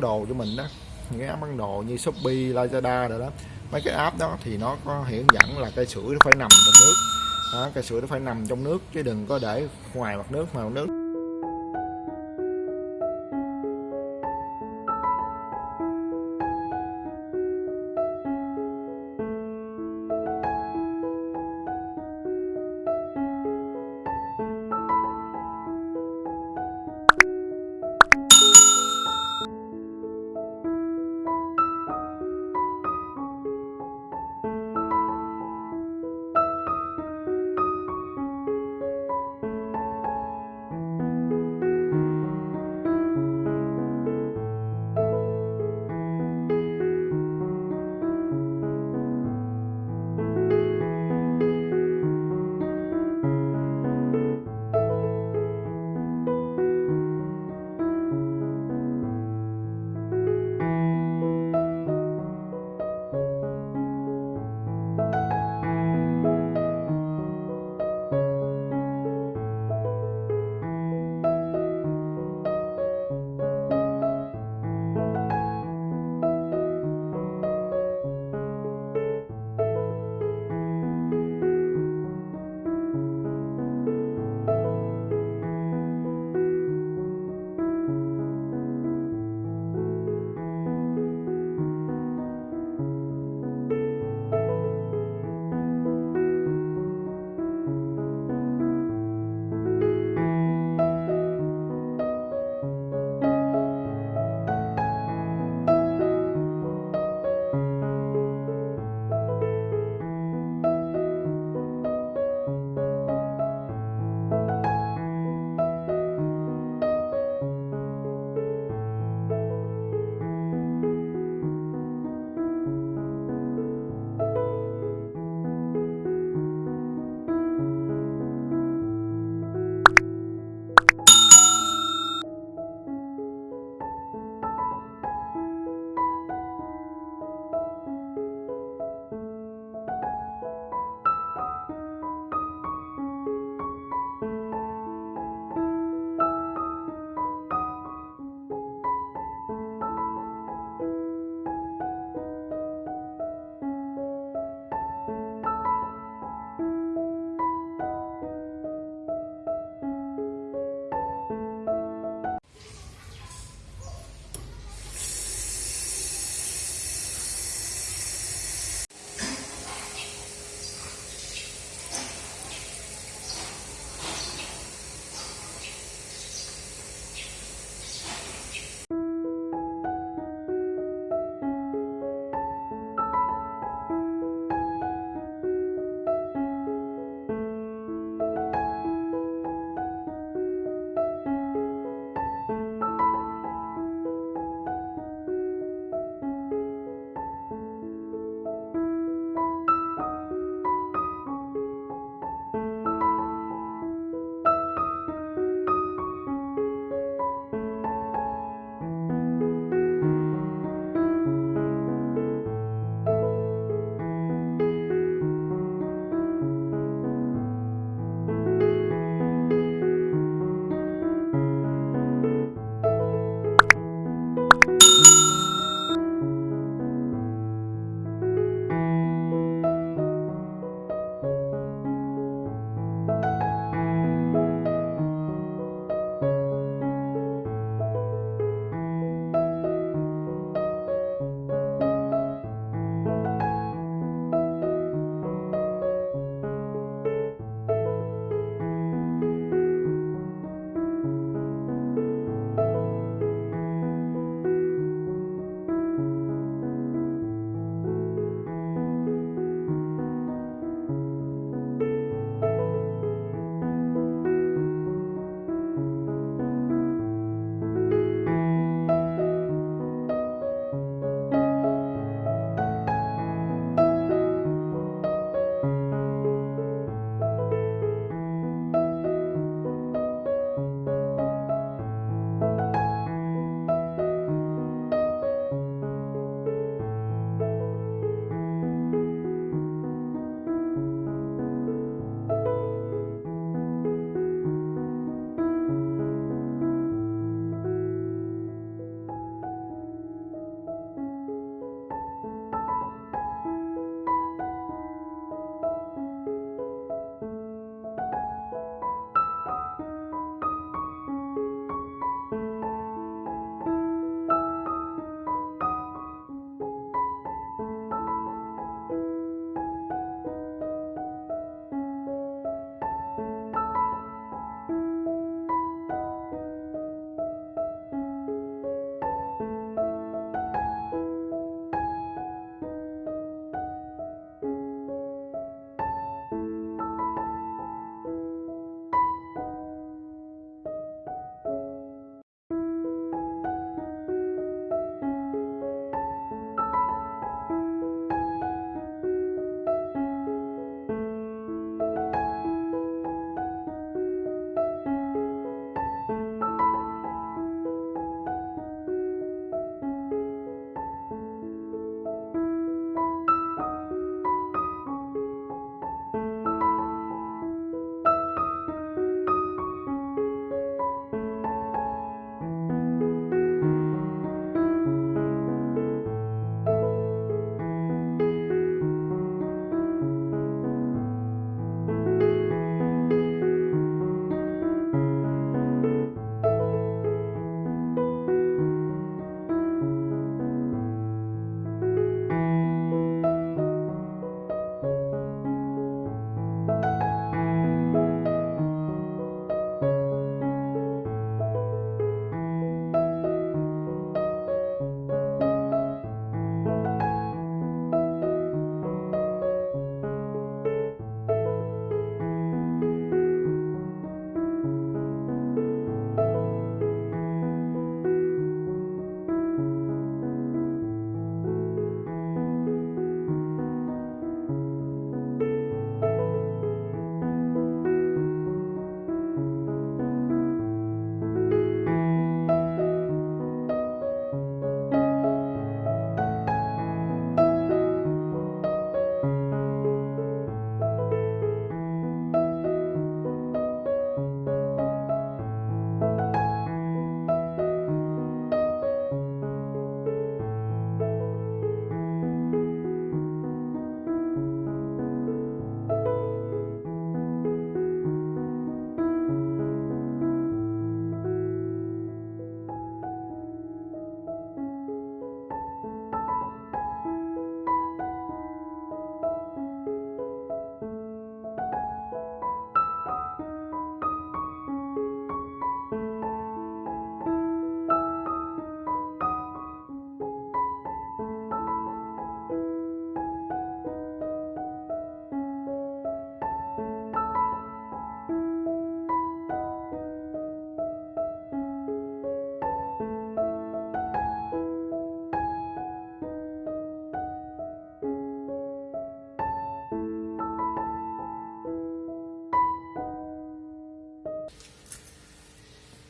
đồ cho mình đó. Những cái app bán đồ như Shopee, Lazada rồi đó. Mấy cái app đó thì nó có hiển dẫn là cây sữa nó phải nằm trong nước đó, cây sữa nó phải nằm trong nước chứ đừng có để ngoài mặt nước mà mặt nước.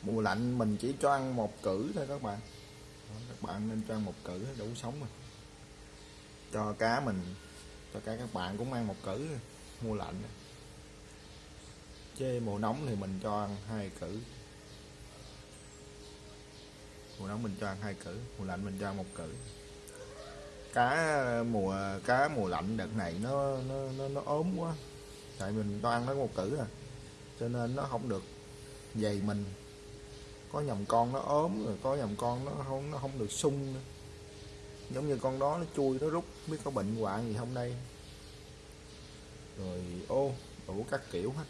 Mùa lạnh mình chỉ cho ăn một cử thôi các bạn. Đó, các bạn nên cho ăn một cử đủ sống rồi. Cho cá mình cho cá các bạn cũng ăn một cử thôi, mùa lạnh. Chứ mùa nóng thì mình cho ăn hai cử mùa nóng mình cho ăn hai cử mùa lạnh mình cho ăn một cử cá mùa cá mùa lạnh đợt này nó nó nó, nó ốm quá. Tại mình cho ăn nó một cử à. Cho nên nó không được dày mình có nhầm con nó ốm rồi, có nhầm con nó không nó không được sung nữa. giống như con đó nó chui, nó rút biết có bệnh hoạn gì không đây rồi, ô, đủ các kiểu hết.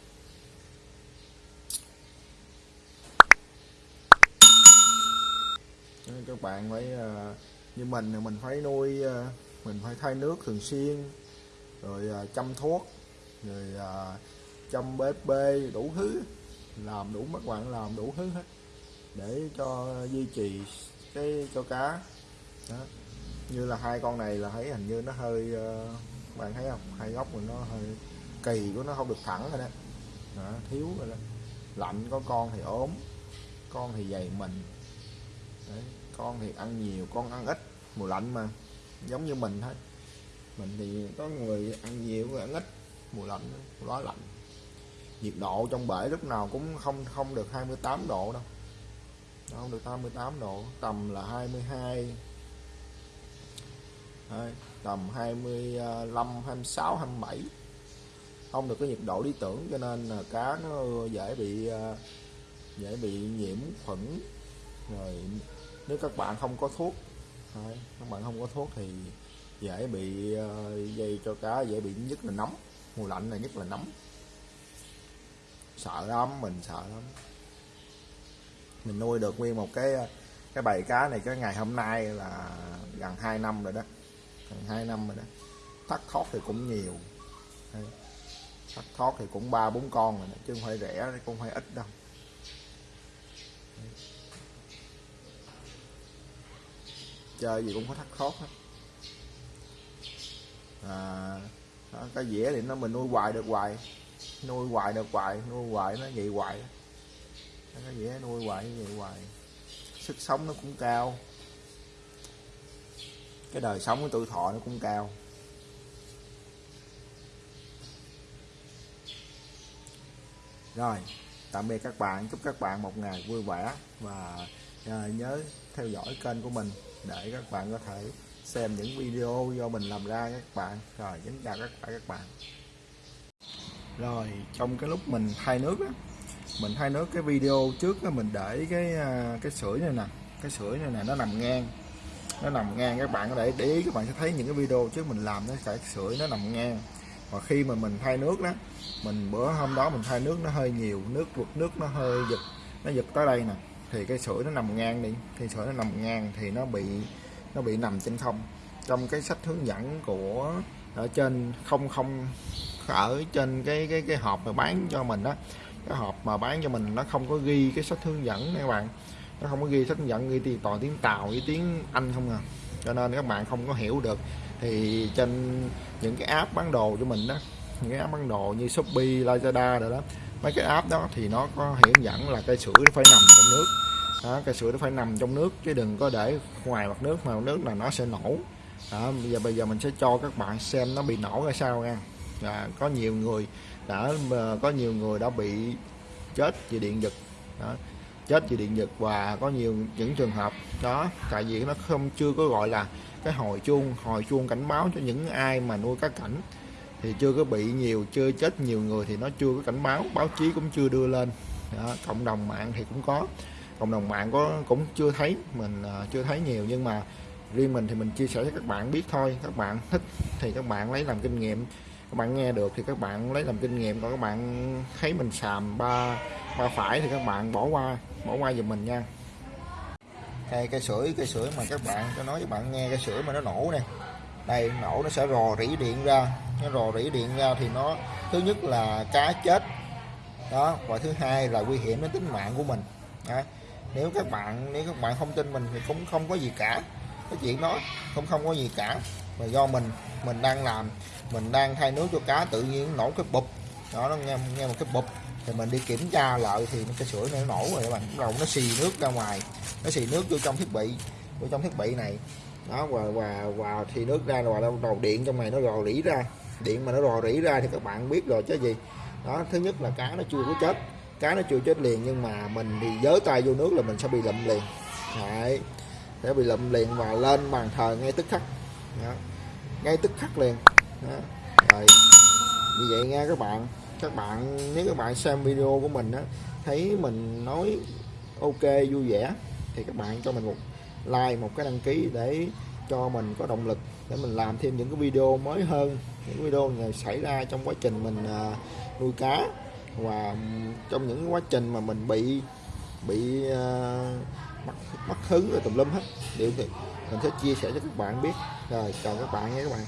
Các bạn phải à, như mình thì mình phải nuôi à, mình phải thay nước thường xuyên, rồi à, chăm thuốc, rồi chăm bếp bê, đủ thứ. Làm đủ các bạn làm đủ thứ hết để cho duy trì cái cho cá. Đó. như là hai con này là thấy hình như nó hơi ờ, bạn thấy không? Hai góc của nó hơi kỳ của nó không được thẳng rồi đó, đó thiếu rồi đó. Lạnh có con thì ốm con thì dày mình. Đấy, con thì ăn nhiều con ăn ít mùa lạnh mà. Giống như mình thôi. Mình thì có người ăn nhiều người ăn ít mùa lạnh quá lạnh. Nhiệt độ trong bể lúc nào cũng không không được 28 độ đâu. Nó không được 88 độ. Tầm là 22 Đấy, tầm 25 26 27 không được cái nhiệt độ lý tưởng cho nên là cá nó dễ bị à, dễ bị nhiễm khuẩn. Rồi nếu các bạn không có thuốc Đấy, các bạn không có thuốc thì dễ bị à, dây cho cá dễ bị nhất là nóng mùa lạnh này nhất là nóng sợ lắm mình sợ lắm mình nuôi được nguyên một cái cái bầy cá này cái ngày hôm nay là gần 2 năm rồi đó. Gần 2 năm rồi đó. Thắt thoát thì cũng nhiều. Thắt thoát thì cũng ba bốn con rồi đó, chứ không phải rẻ cũng không phải ít đâu. Chơi gì cũng có thắt thoát hết. À, đó, cái dĩa thì nó mình nuôi hoài được hoài. Nuôi hoài được hoài nuôi hoài nó vậy hoài Đó, nó dễ nuôi hoài như vậy hoài. Sức sống nó cũng cao. Cái đời sống của tuổi thọ nó cũng cao. Rồi, tạm biệt các bạn. Chúc các bạn một ngày vui vẻ và à, nhớ theo dõi kênh của mình để các bạn có thể xem những video do mình làm ra các bạn. Rồi, kính chào các bạn các bạn. Rồi, trong cái lúc mình thay nước đó mình thay nước cái video trước đó mình để cái à, cái sưởi này nè. Cái sưởi này nè, nó nằm ngang. Nó nằm ngang, các bạn có để để ý, các bạn sẽ thấy những cái video trước mình làm nó cái sưởi nó nằm ngang. Và khi mà mình thay nước đó, mình bữa hôm đó mình thay nước nó hơi nhiều, nước vượt nước nó hơi giật, nó giật tới đây nè. Thì cái sưởi nó nằm ngang đi. Thì sưởi nó nằm ngang thì nó bị nó bị nằm trên không. Trong cái sách hướng dẫn của, ở trên không không, ở trên cái cái cái hộp mà bán cho mình đó cái hộp mà bán cho mình nó không có ghi cái sách hướng dẫn nha các bạn. Nó không có ghi sách hướng dẫn ghi tiền toàn tiếng tàu với tiếng anh không à. Cho nên các bạn không có hiểu được. Thì trên những cái app bán đồ cho mình đó những cái app bán đồ như shopee lazada rồi đó mấy cái app đó thì nó có hướng dẫn là cây sữa nó phải nằm trong nước. Đó, cây sữa nó phải nằm trong nước chứ đừng có để ngoài mặt nước mà mặt nước là nó sẽ nổ. Đó, bây giờ bây giờ mình sẽ cho các bạn xem nó bị nổ ra sao nha và có nhiều người đã ờ, có nhiều người đã bị chết vì điện giật. Đó, chết vì điện giật và có nhiều những trường hợp đó tại vì nó không chưa có gọi là cái hồi chuông hồi chuông cảnh báo cho những ai mà nuôi cá cảnh thì chưa có bị nhiều chưa chết nhiều người thì nó chưa có cảnh báo báo chí cũng chưa đưa lên. Đó, cộng đồng mạng thì cũng có cộng đồng mạng có cũng chưa thấy mình uh, chưa thấy nhiều nhưng mà riêng mình thì mình chia sẻ cho các bạn biết thôi. Các bạn thích thì các bạn lấy làm kinh nghiệm các bạn nghe được thì các bạn lấy làm kinh nghiệm còn các bạn thấy mình xàm ba ba phải thì các bạn bỏ qua bỏ qua giùm mình nha. Đây, cây sưởi cây sưởi mà các bạn cho nói với bạn nghe cây sưởi mà nó nổ nè. Đây, nổ nó sẽ rò rỉ điện ra. Nó rò rỉ điện ra thì nó, thứ nhất là cá chết. Đó, và thứ hai là nguy hiểm đến tính mạng của mình. Đó. nếu các bạn, nếu các bạn không tin mình thì cũng không có gì cả. Cái chuyện đó không không có gì cả mà do mình mình đang làm, mình đang thay nước cho cá, tự nhiên nổ cái bụp. Đó, nó nghe nghe một cái bụp. Thì mình đi kiểm tra lại thì cái sữa này nó nổ rồi các bạn. Bắt đầu nó xì nước ra ngoài. Nó xì nước vô trong thiết bị, vô trong thiết bị này. Đó, và và và thì nước ra rồi đâu đầu điện trong này, nó rò rỉ ra. Điện mà nó rò rỉ ra thì các bạn biết rồi chứ gì. Đó, thứ nhất là cá nó chưa có chết. Cá nó chưa chết liền, nhưng mà mình thì giới tay vô nước là mình sẽ bị lụm liền. Đấy, sẽ bị lụm liền và lên bàn thờ ngay tức khắc đó. ngay tức khắc liền đó. rồi như vậy nha các bạn các bạn nếu các bạn xem video của mình á thấy mình nói ok vui vẻ thì các bạn cho mình một like một cái đăng ký để cho mình có động lực để mình làm thêm những cái video mới hơn những video này xảy ra trong quá trình mình à, nuôi cá và trong những quá trình mà mình bị bị à, mất, mất hứng rồi tùm lum hết điều thì mình sẽ chia sẻ cho các bạn biết. Rồi, chào các bạn nha các bạn.